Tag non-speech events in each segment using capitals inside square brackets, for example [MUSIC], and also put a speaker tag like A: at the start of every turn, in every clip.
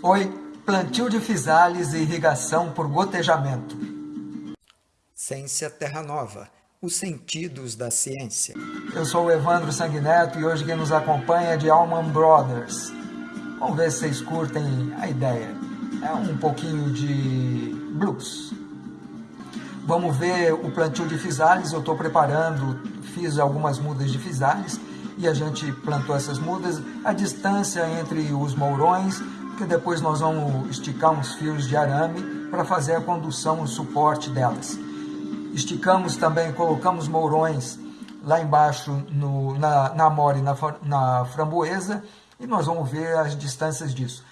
A: Oi, plantio de fisales e irrigação por gotejamento.
B: Ciência Terra Nova, os sentidos da ciência.
A: Eu sou o Evandro Sanguineto e hoje quem nos acompanha é de Allman Brothers. Vamos ver se vocês curtem a ideia. É um pouquinho de blues. Vamos ver o plantio de fisales, eu estou preparando, fiz algumas mudas de fisales e a gente plantou essas mudas. A distância entre os mourões que depois nós vamos esticar uns fios de arame para fazer a condução, o suporte delas. Esticamos também, colocamos mourões lá embaixo no, na, na amora e na, na framboesa e nós vamos ver as distâncias disso.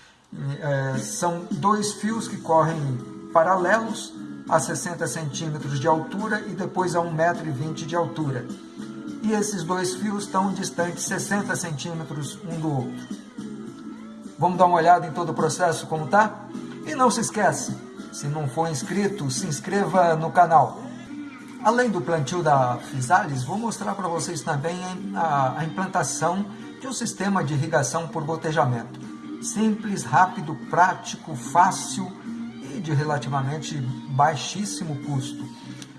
A: É, são dois fios que correm paralelos a 60 centímetros de altura e depois a 1,20m de altura. E esses dois fios estão distantes 60 centímetros um do outro. Vamos dar uma olhada em todo o processo como está? E não se esquece, se não for inscrito, se inscreva no canal. Além do plantio da Fisales, vou mostrar para vocês também a, a implantação de um sistema de irrigação por gotejamento. Simples, rápido, prático, fácil e de relativamente baixíssimo custo.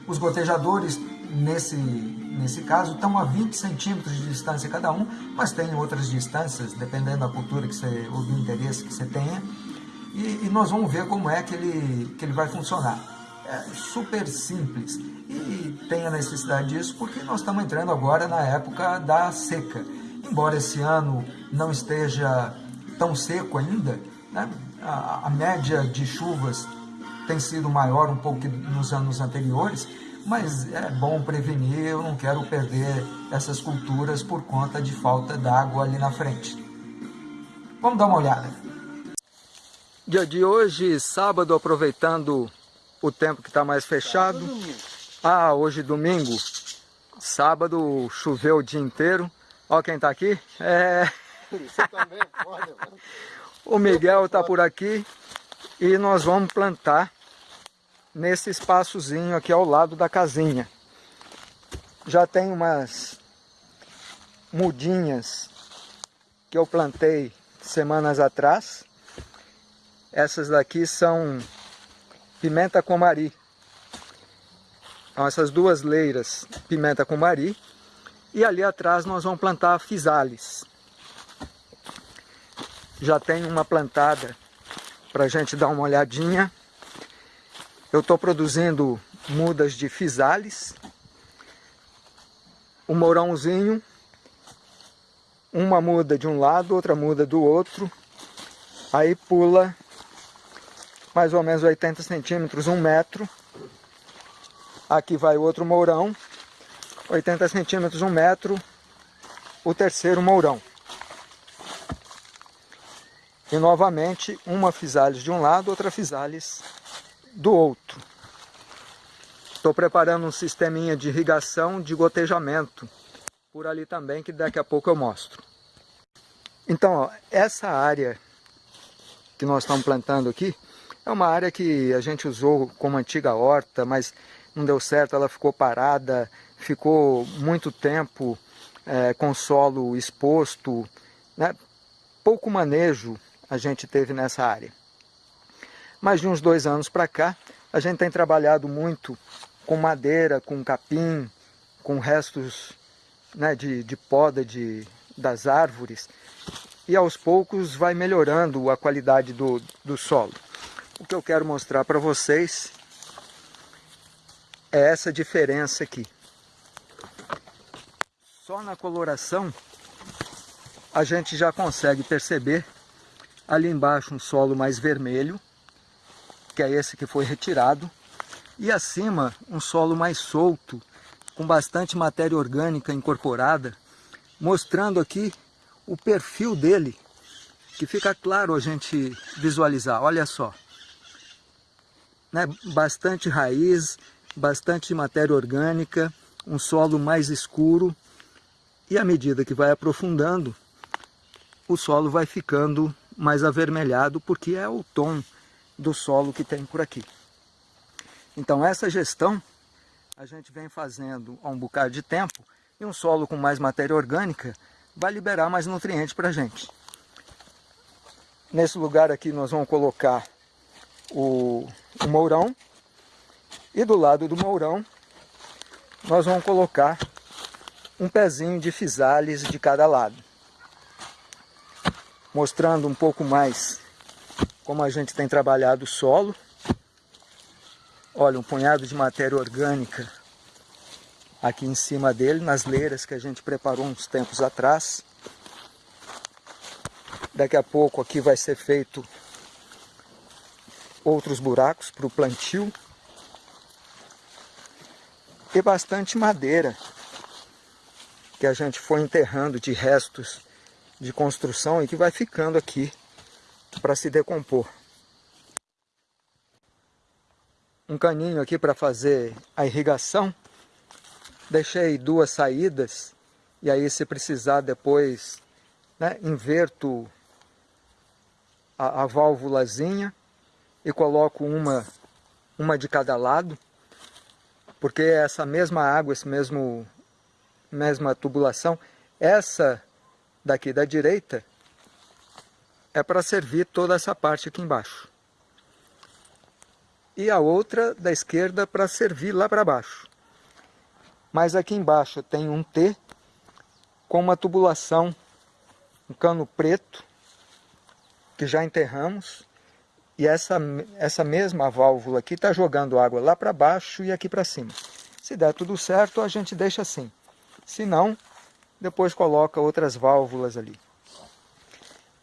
A: Os gotejadores nesse, nesse caso, estão a 20 centímetros de distância cada um, mas tem outras distâncias, dependendo da cultura que você, ou do interesse que você tenha. E, e, nós vamos ver como é que ele, que ele vai funcionar. É super simples e tem a necessidade disso porque nós estamos entrando agora na época da seca. Embora esse ano não esteja tão seco ainda, né? a, a média de chuvas tem sido maior um pouco que nos anos anteriores, mas é bom prevenir, eu não quero perder essas culturas por conta de falta d'água ali na frente. Vamos dar uma olhada. Dia de hoje, sábado, aproveitando o tempo que está mais fechado. Ah, hoje domingo, sábado choveu o dia inteiro. Olha quem está aqui. É... Você também pode, [LAUGHS] o Miguel está por aqui e nós vamos plantar nesse espaçozinho aqui ao lado da casinha. Já tem umas mudinhas que eu plantei semanas atrás. Essas daqui são pimenta comari. Então, essas duas leiras, pimenta comari. E ali atrás nós vamos plantar fisales. Já tem uma plantada para a gente dar uma olhadinha. Eu estou produzindo mudas de fisales, um mourãozinho, uma muda de um lado, outra muda do outro, aí pula mais ou menos 80 centímetros, um metro. Aqui vai outro mourão, 80 centímetros, um metro, o terceiro mourão. E novamente, uma fisales de um lado, outra fisales do outro. Estou preparando um sisteminha de irrigação de gotejamento por ali também, que daqui a pouco eu mostro. Então, ó, essa área que nós estamos plantando aqui, é uma área que a gente usou como antiga horta, mas não deu certo, ela ficou parada, ficou muito tempo é, com solo exposto, né? pouco manejo a gente teve nessa área. Mas de uns dois anos para cá, a gente tem trabalhado muito com madeira, com capim, com restos né, de, de poda de, das árvores, e aos poucos vai melhorando a qualidade do, do solo. O que eu quero mostrar para vocês é essa diferença aqui. Só na coloração a gente já consegue perceber ali embaixo um solo mais vermelho que é esse que foi retirado, e acima um solo mais solto, com bastante matéria orgânica incorporada, mostrando aqui o perfil dele, que fica claro a gente visualizar, olha só. Né? Bastante raiz, bastante matéria orgânica, um solo mais escuro, e à medida que vai aprofundando, o solo vai ficando mais avermelhado, porque é o tom do solo que tem por aqui. Então essa gestão a gente vem fazendo há um bocado de tempo e um solo com mais matéria orgânica vai liberar mais nutrientes para a gente. Nesse lugar aqui nós vamos colocar o, o mourão. E do lado do mourão nós vamos colocar um pezinho de fisales de cada lado. Mostrando um pouco mais como a gente tem trabalhado o solo. Olha, um punhado de matéria orgânica aqui em cima dele, nas leiras que a gente preparou uns tempos atrás. Daqui a pouco aqui vai ser feito outros buracos para o plantio. E bastante madeira que a gente foi enterrando de restos de construção e que vai ficando aqui para se decompor. Um caninho aqui para fazer a irrigação. Deixei duas saídas e aí se precisar depois né, inverto a, a válvulazinha e coloco uma, uma de cada lado, porque essa mesma água, esse mesmo mesma tubulação, essa daqui da direita é para servir toda essa parte aqui embaixo. E a outra da esquerda para servir lá para baixo. Mas aqui embaixo tem um T com uma tubulação, um cano preto, que já enterramos, e essa, essa mesma válvula aqui está jogando água lá para baixo e aqui para cima. Se der tudo certo, a gente deixa assim. Se não, depois coloca outras válvulas ali.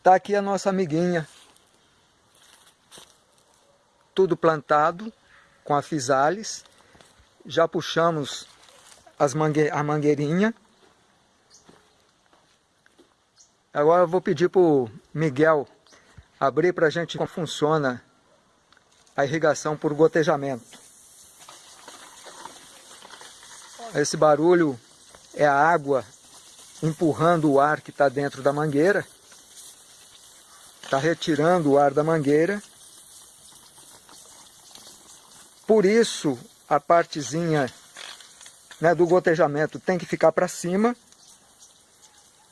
A: Está aqui a nossa amiguinha. Tudo plantado com a fisales. Já puxamos as mangue a mangueirinha. Agora eu vou pedir para o Miguel abrir para a gente como funciona a irrigação por gotejamento. Esse barulho é a água empurrando o ar que está dentro da mangueira, está retirando o ar da mangueira. Por isso, a partezinha né, do gotejamento tem que ficar para cima,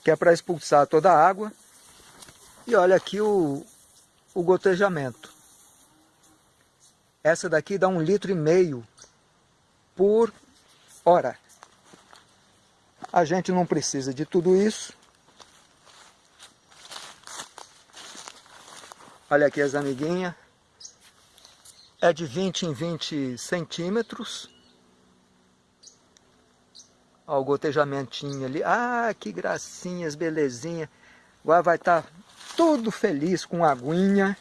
A: que é para expulsar toda a água. E olha aqui o, o gotejamento. Essa daqui dá um litro e meio por hora. A gente não precisa de tudo isso. Olha aqui as amiguinhas. É de 20 em 20 centímetros. Olha o gotejamentinho ali. Ah, que gracinhas, belezinha. Agora vai estar tá tudo feliz com aguinha.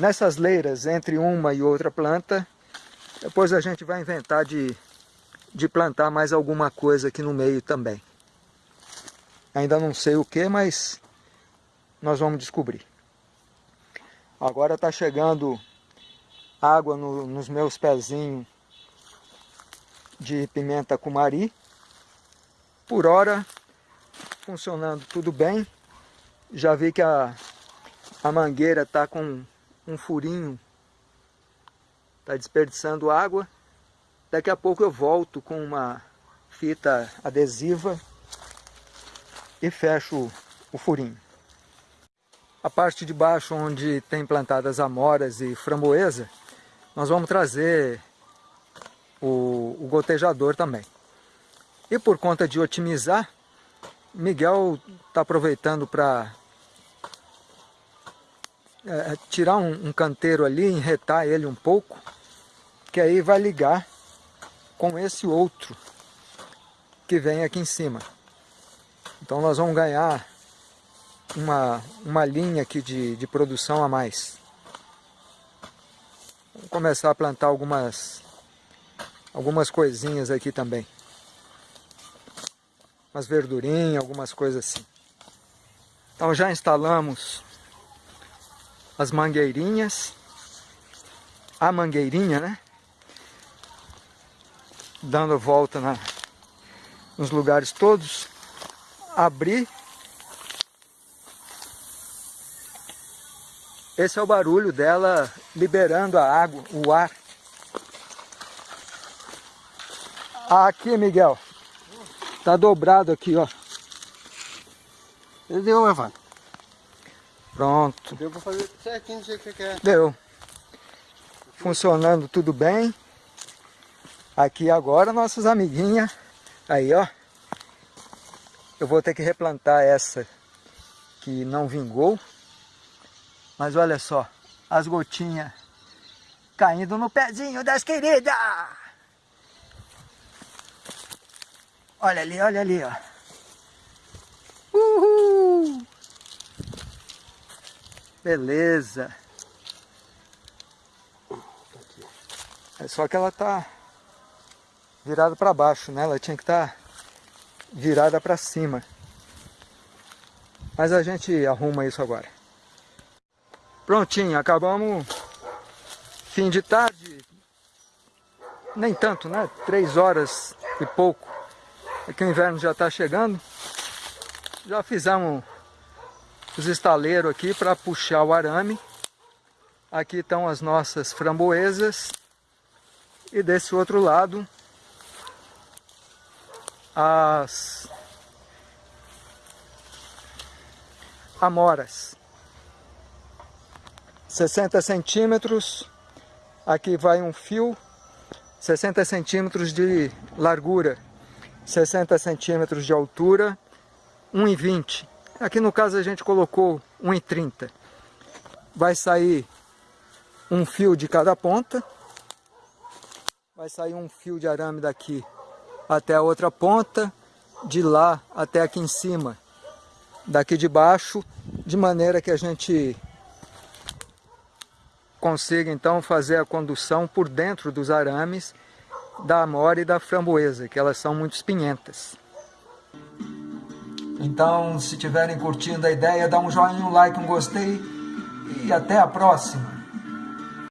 A: Nessas leiras, entre uma e outra planta, depois a gente vai inventar de, de plantar mais alguma coisa aqui no meio também. Ainda não sei o que, mas nós vamos descobrir. Agora está chegando água no, nos meus pezinhos de pimenta cumari. Por hora, funcionando tudo bem. Já vi que a, a mangueira está com um furinho, está desperdiçando água. Daqui a pouco eu volto com uma fita adesiva e fecho o furinho. A parte de baixo onde tem plantadas amoras e framboesa, nós vamos trazer o, o gotejador também. E por conta de otimizar, Miguel está aproveitando para é, é, tirar um, um canteiro ali, enretar ele um pouco, que aí vai ligar com esse outro que vem aqui em cima. Então nós vamos ganhar uma, uma linha aqui de, de produção a mais. Vamos começar a plantar algumas, algumas coisinhas aqui também. Umas verdurinhas, algumas coisas assim. Então já instalamos as mangueirinhas, a mangueirinha, né? Dando volta na, nos lugares todos, abrir. Esse é o barulho dela liberando a água, o ar. Aqui, Miguel. Tá dobrado aqui, ó.
C: Entendeu, Evandro?
A: Pronto.
C: Deu pra fazer certinho do jeito que você quer.
A: Deu. Funcionando tudo bem. Aqui agora nossas amiguinhas. Aí, ó. Eu vou ter que replantar essa que não vingou. Mas olha só, as gotinhas caindo no pezinho das queridas. Olha ali, olha ali, ó. Uhul! Beleza. É só que ela tá virada para baixo, né? Ela tinha que estar tá virada para cima. Mas a gente arruma isso agora. Prontinho, acabamos fim de tarde. Nem tanto, né? Três horas e pouco. É que o inverno já está chegando. Já fizemos os estaleiros aqui para puxar o arame. Aqui estão as nossas framboesas. E desse outro lado, as amoras. 60 centímetros, aqui vai um fio, 60 centímetros de largura, 60 centímetros de altura, 1,20. Aqui no caso a gente colocou 1,30. Vai sair um fio de cada ponta, vai sair um fio de arame daqui até a outra ponta, de lá até aqui em cima, daqui de baixo, de maneira que a gente consiga então fazer a condução por dentro dos arames da amora e da framboesa, que elas são muito espinhentas. Então, se estiverem curtindo a ideia, dá um joinha, um like, um gostei e até a próxima!